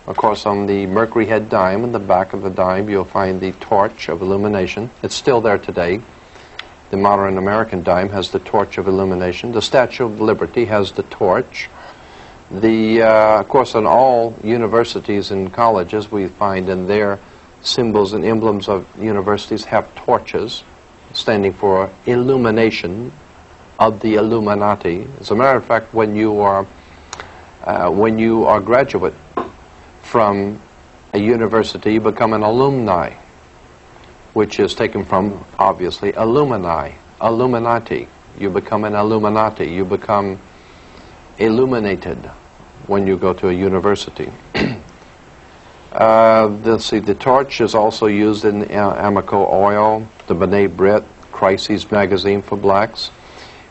of course, on the Mercury Head dime, in the back of the dime, you'll find the torch of illumination. It's still there today. The modern American dime has the torch of illumination. The Statue of Liberty has the torch. The, uh, of course, in all universities and colleges, we find in their symbols and emblems of universities have torches, standing for illumination of the Illuminati. As a matter of fact, when you are uh, when you are graduate from a university, you become an alumni, which is taken from, obviously, Illumini, Illuminati. You become an Illuminati. You become illuminated when you go to a university. [clears throat] uh, let's see, the torch is also used in uh, Amoco oil, the B'nai B'rith, Crises magazine for blacks.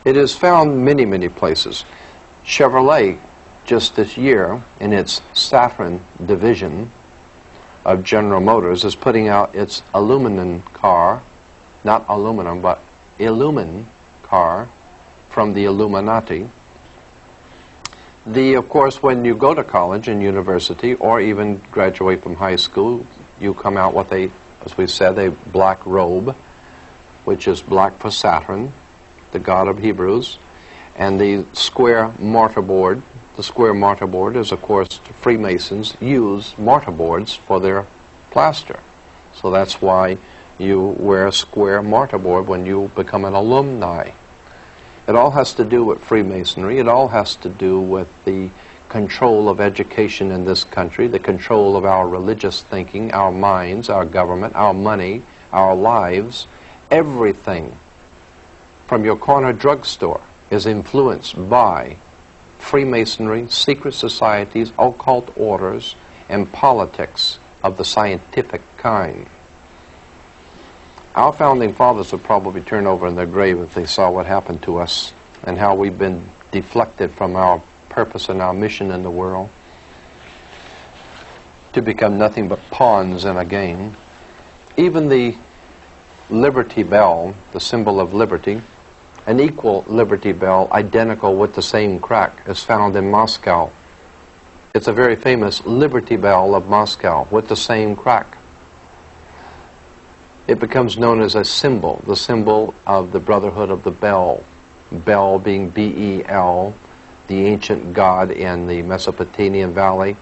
It is found many, many places. Chevrolet, just this year, in its Saffron division of General Motors, is putting out its aluminum car, not aluminum, but Illumin car from the Illuminati. The, of course, when you go to college and university, or even graduate from high school, you come out with a, as we said, a black robe, which is black for Saturn, the god of Hebrews, and the square mortarboard. The square mortarboard is, of course, Freemasons use mortarboards for their plaster. So that's why you wear a square mortarboard when you become an alumni. It all has to do with Freemasonry. It all has to do with the control of education in this country, the control of our religious thinking, our minds, our government, our money, our lives, everything from your corner drugstore is influenced by Freemasonry, secret societies, occult orders, and politics of the scientific kind. Our founding fathers would probably turn over in their grave if they saw what happened to us and how we've been deflected from our purpose and our mission in the world to become nothing but pawns in a game. Even the Liberty Bell, the symbol of liberty, an equal Liberty Bell, identical with the same crack, is found in Moscow. It's a very famous Liberty Bell of Moscow with the same crack. It becomes known as a symbol, the symbol of the Brotherhood of the Bell. Bel being B-E-L, the ancient god in the Mesopotamian Valley,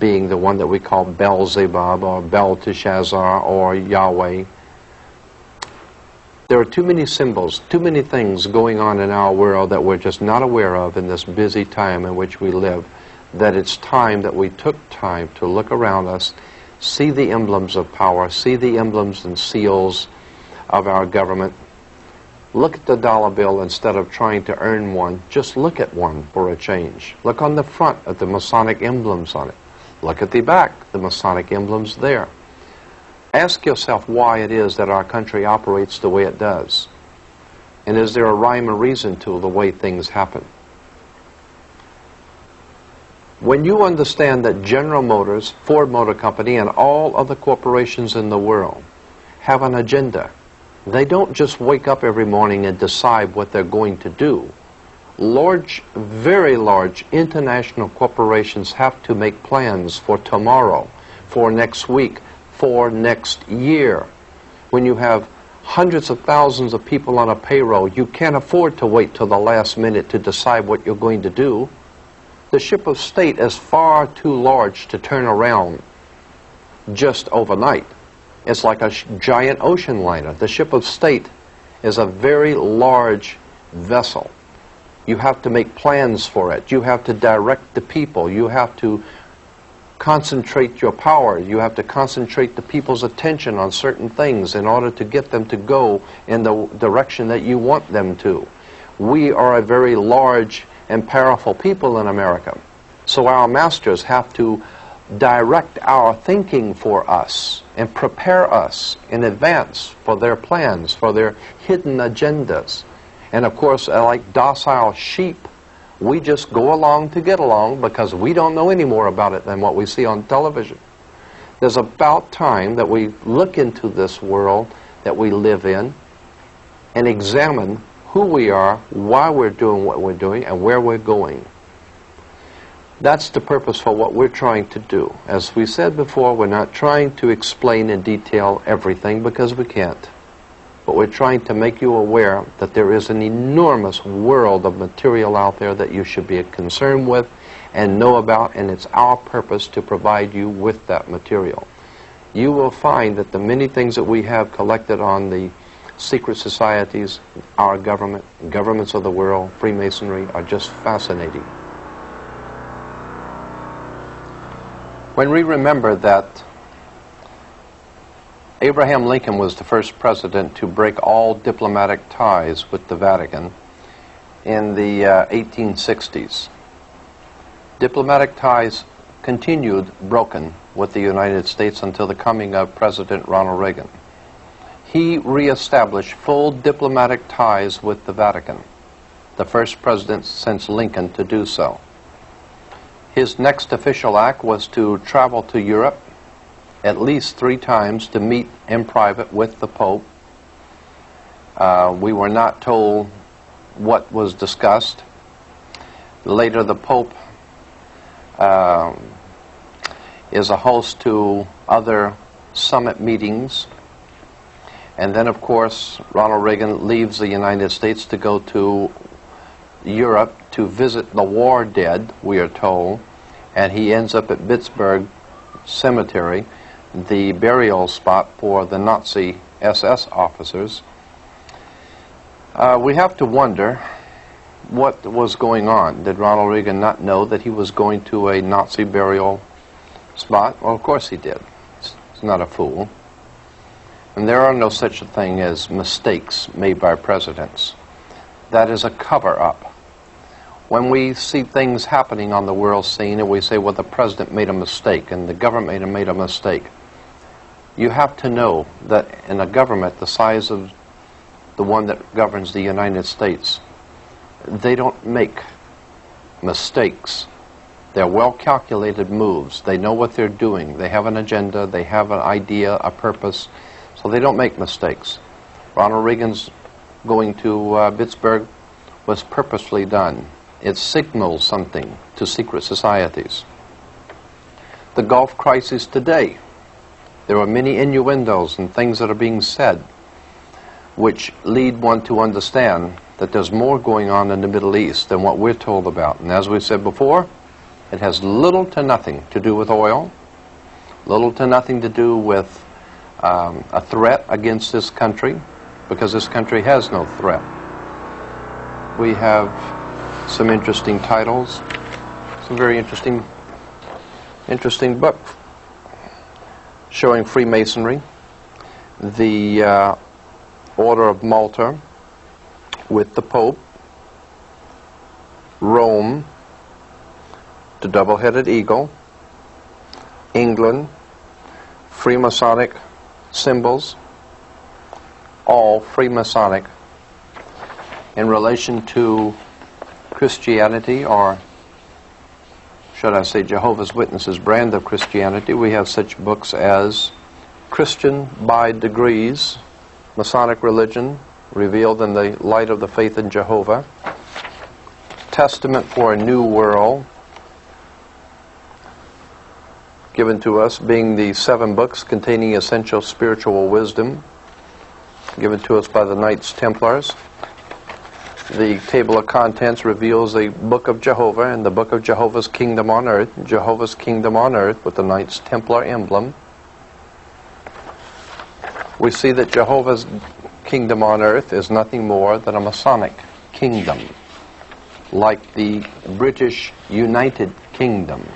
being the one that we call Beelzebub or Belteshazzar or Yahweh. There are too many symbols, too many things going on in our world that we're just not aware of in this busy time in which we live, that it's time that we took time to look around us, see the emblems of power, see the emblems and seals of our government. Look at the dollar bill instead of trying to earn one. Just look at one for a change. Look on the front at the Masonic emblems on it. Look at the back, the Masonic emblems there. Ask yourself why it is that our country operates the way it does. And is there a rhyme or reason to the way things happen? When you understand that General Motors, Ford Motor Company, and all other corporations in the world have an agenda, they don't just wake up every morning and decide what they're going to do. Large, very large international corporations have to make plans for tomorrow, for next week, for next year. When you have hundreds of thousands of people on a payroll, you can't afford to wait till the last minute to decide what you're going to do. The ship of state is far too large to turn around just overnight. It's like a giant ocean liner. The ship of state is a very large vessel. You have to make plans for it. You have to direct the people. You have to concentrate your power. You have to concentrate the people's attention on certain things in order to get them to go in the direction that you want them to. We are a very large and powerful people in America. So our masters have to direct our thinking for us and prepare us in advance for their plans, for their hidden agendas. And of course, uh, like docile sheep, we just go along to get along because we don't know any more about it than what we see on television. There's about time that we look into this world that we live in and examine who we are, why we're doing what we're doing, and where we're going. That's the purpose for what we're trying to do. As we said before, we're not trying to explain in detail everything because we can't. But we're trying to make you aware that there is an enormous world of material out there that you should be concerned with and know about, and it's our purpose to provide you with that material. You will find that the many things that we have collected on the secret societies, our government, governments of the world, Freemasonry, are just fascinating. When we remember that Abraham Lincoln was the first president to break all diplomatic ties with the Vatican in the uh, 1860s, diplomatic ties continued broken with the United States until the coming of President Ronald Reagan. He reestablished full diplomatic ties with the Vatican, the first president since Lincoln to do so. His next official act was to travel to Europe at least three times to meet in private with the Pope. Uh, we were not told what was discussed. Later, the Pope uh, is a host to other summit meetings. And then, of course, Ronald Reagan leaves the United States to go to Europe to visit the war dead, we are told. And he ends up at Bitburg Cemetery the burial spot for the Nazi SS officers, uh, we have to wonder what was going on. Did Ronald Reagan not know that he was going to a Nazi burial spot? Well, of course he did. He's not a fool. And there are no such a thing as mistakes made by presidents. That is a cover up. When we see things happening on the world scene and we say, well, the president made a mistake and the government made a mistake, you have to know that in a government the size of the one that governs the United States, they don't make mistakes. They're well calculated moves. They know what they're doing. They have an agenda, they have an idea, a purpose, so they don't make mistakes. Ronald Reagan's going to uh, Bitburg was purposely done. It signals something to secret societies. The Gulf crisis today there are many innuendos and things that are being said which lead one to understand that there's more going on in the Middle East than what we're told about. And as we said before, it has little to nothing to do with oil, little to nothing to do with um, a threat against this country, because this country has no threat. We have some interesting titles, some very interesting, interesting books showing Freemasonry, the uh, Order of Malta with the Pope, Rome, the double-headed eagle, England, Freemasonic symbols, all Freemasonic in relation to Christianity or should I say, Jehovah's Witnesses brand of Christianity, we have such books as Christian by Degrees, Masonic Religion, Revealed in the Light of the Faith in Jehovah, Testament for a New World, given to us, being the seven books containing essential spiritual wisdom, given to us by the Knights Templars. The table of contents reveals the Book of Jehovah and the Book of Jehovah's Kingdom on Earth, Jehovah's Kingdom on Earth with the Knights Templar emblem. We see that Jehovah's Kingdom on Earth is nothing more than a Masonic kingdom, like the British United Kingdom.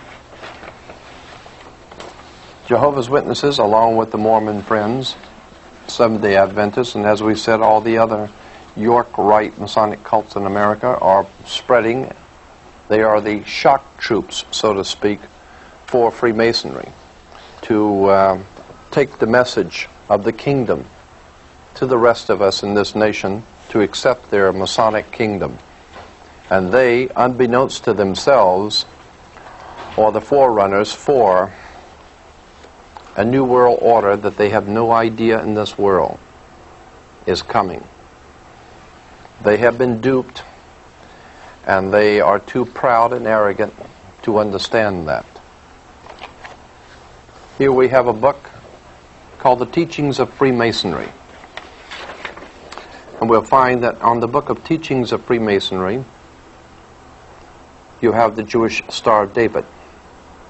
Jehovah's Witnesses, along with the Mormon Friends, Seventh day Adventists, and as we said, all the other York Rite Masonic cults in America are spreading. They are the shock troops, so to speak, for Freemasonry to uh, take the message of the kingdom to the rest of us in this nation to accept their Masonic kingdom. And they, unbeknownst to themselves, are the forerunners for a new world order that they have no idea in this world is coming. They have been duped, and they are too proud and arrogant to understand that. Here we have a book called The Teachings of Freemasonry. And we'll find that on the book of Teachings of Freemasonry, you have the Jewish Star of David,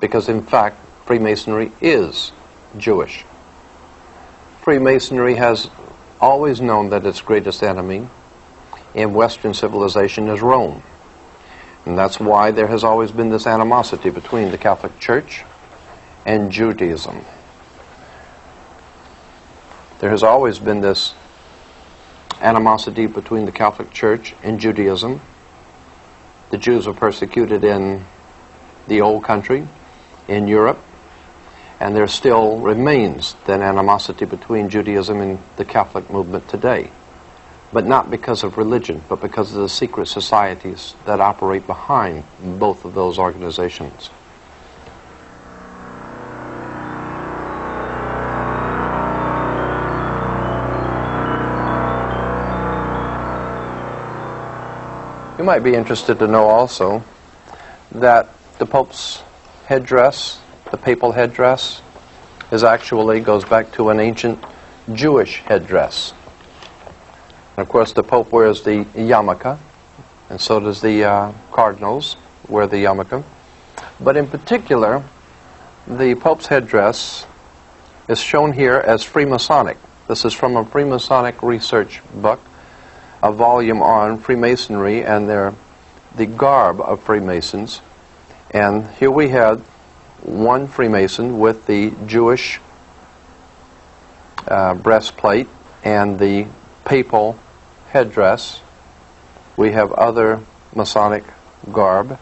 because in fact, Freemasonry is Jewish. Freemasonry has always known that its greatest enemy in Western civilization is Rome. And that's why there has always been this animosity between the Catholic Church and Judaism. There has always been this animosity between the Catholic Church and Judaism. The Jews were persecuted in the Old Country, in Europe, and there still remains that animosity between Judaism and the Catholic movement today. But not because of religion, but because of the secret societies that operate behind both of those organizations. You might be interested to know also that the Pope's headdress, the papal headdress, is actually goes back to an ancient Jewish headdress. And of course, the Pope wears the yarmulke, and so does the uh, cardinals wear the yarmulke. But in particular, the Pope's headdress is shown here as Freemasonic. This is from a Freemasonic research book a volume on Freemasonry and their, the garb of Freemasons. And here we had one Freemason with the Jewish uh, breastplate and the papal headdress. We have other Masonic garb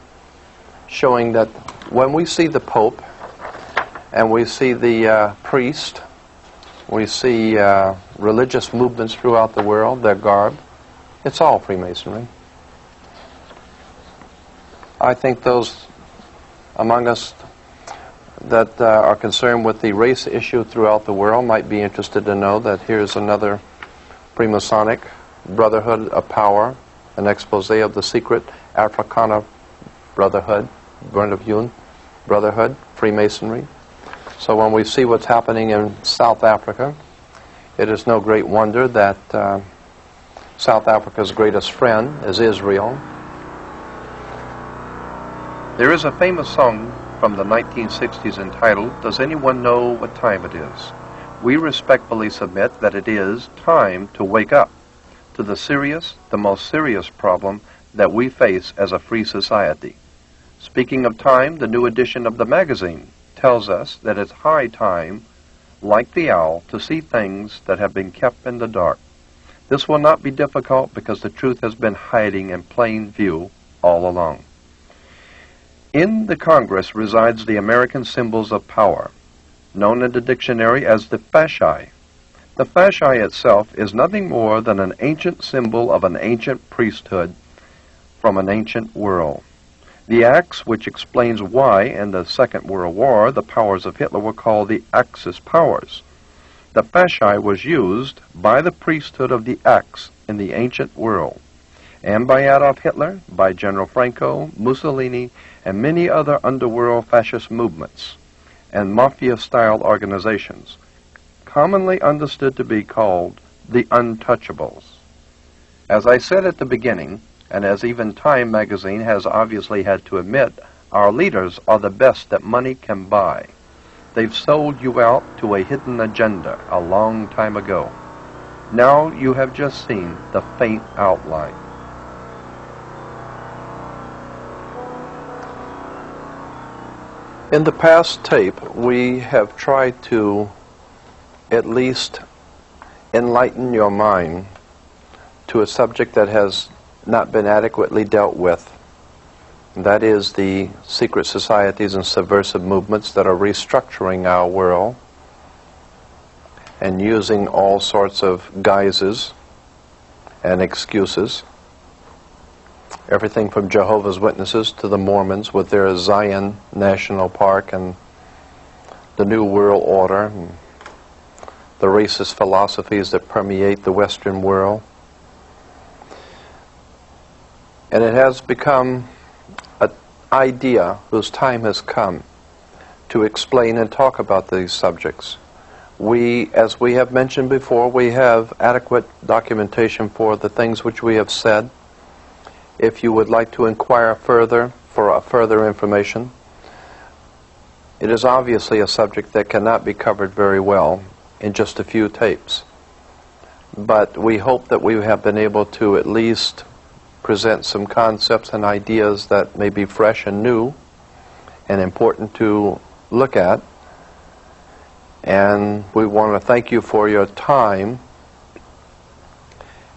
showing that when we see the Pope and we see the uh, priest, we see uh, religious movements throughout the world, their garb, it's all Freemasonry. I think those among us that uh, are concerned with the race issue throughout the world might be interested to know that here's another Freemasonic Brotherhood of Power, an expose of the secret Afrikaner Brotherhood, Broederbond Brotherhood, Freemasonry. So when we see what's happening in South Africa, it is no great wonder that uh, South Africa's greatest friend is Israel. There is a famous song from the 1960s entitled, Does Anyone Know What Time It Is? We respectfully submit that it is time to wake up to the serious, the most serious problem that we face as a free society. Speaking of time, the new edition of the magazine tells us that it's high time, like the owl, to see things that have been kept in the dark. This will not be difficult because the truth has been hiding in plain view all along. In the Congress resides the American symbols of power, known in the dictionary as the fasci. The fasci itself is nothing more than an ancient symbol of an ancient priesthood from an ancient world. The axe, which explains why in the Second World War the powers of Hitler were called the Axis powers. The fasci was used by the priesthood of the Axe in the ancient world, and by Adolf Hitler, by General Franco, Mussolini, and many other underworld fascist movements and mafia-style organizations, commonly understood to be called the Untouchables. As I said at the beginning, and as even Time magazine has obviously had to admit, our leaders are the best that money can buy. They've sold you out to a hidden agenda a long time ago. Now you have just seen the faint outline. In the past tape, we have tried to at least enlighten your mind to a subject that has not been adequately dealt with that is the secret societies and subversive movements that are restructuring our world and using all sorts of guises and excuses. Everything from Jehovah's Witnesses to the Mormons with their Zion National Park and the New World Order, and the racist philosophies that permeate the Western world. And it has become an idea whose time has come to explain and talk about these subjects. We, as we have mentioned before, we have adequate documentation for the things which we have said. If you would like to inquire further for uh, further information, it is obviously a subject that cannot be covered very well in just a few tapes. But we hope that we have been able to at least present some concepts and ideas that may be fresh and new and important to look at And we want to thank you for your time.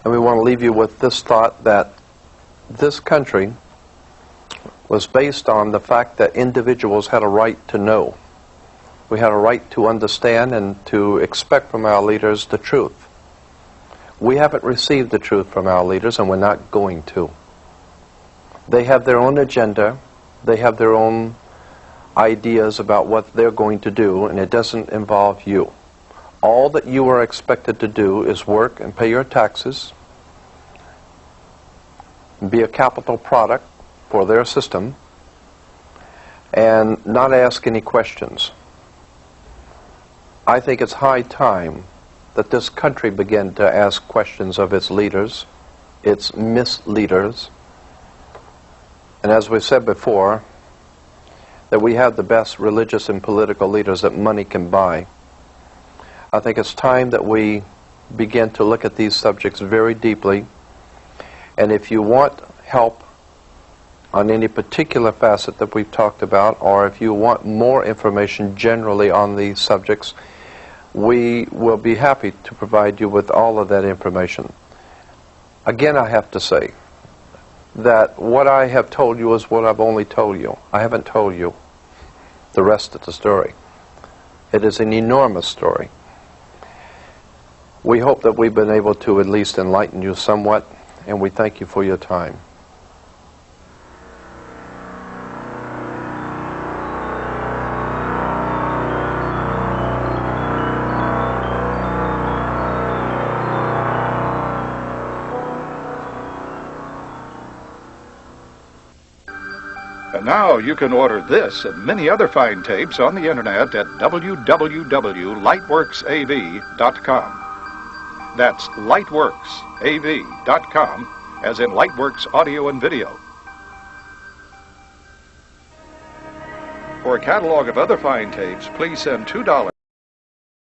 And we want to leave you with this thought that this country was based on the fact that individuals had a right to know. We had a right to understand and to expect from our leaders the truth. We haven't received the truth from our leaders, and we're not going to. They have their own agenda, they have their own ideas about what they're going to do, and it doesn't involve you. All that you are expected to do is work and pay your taxes, be a capital product for their system, and not ask any questions. I think it's high time that this country begin to ask questions of its leaders, its misleaders, and as we said before, that we have the best religious and political leaders that money can buy. I think it's time that we begin to look at these subjects very deeply. And if you want help on any particular facet that we've talked about, or if you want more information generally on these subjects, we will be happy to provide you with all of that information. Again, I have to say that what I have told you is what I've only told you. I haven't told you the rest of the story. It is an enormous story. We hope that we've been able to at least enlighten you somewhat, and we thank you for your time. And now you can order this and many other fine tapes on the internet at www.lightworksav.com. That's lightworksav.com, as in Lightworks Audio and Video. For a catalog of other fine tapes, please send $2.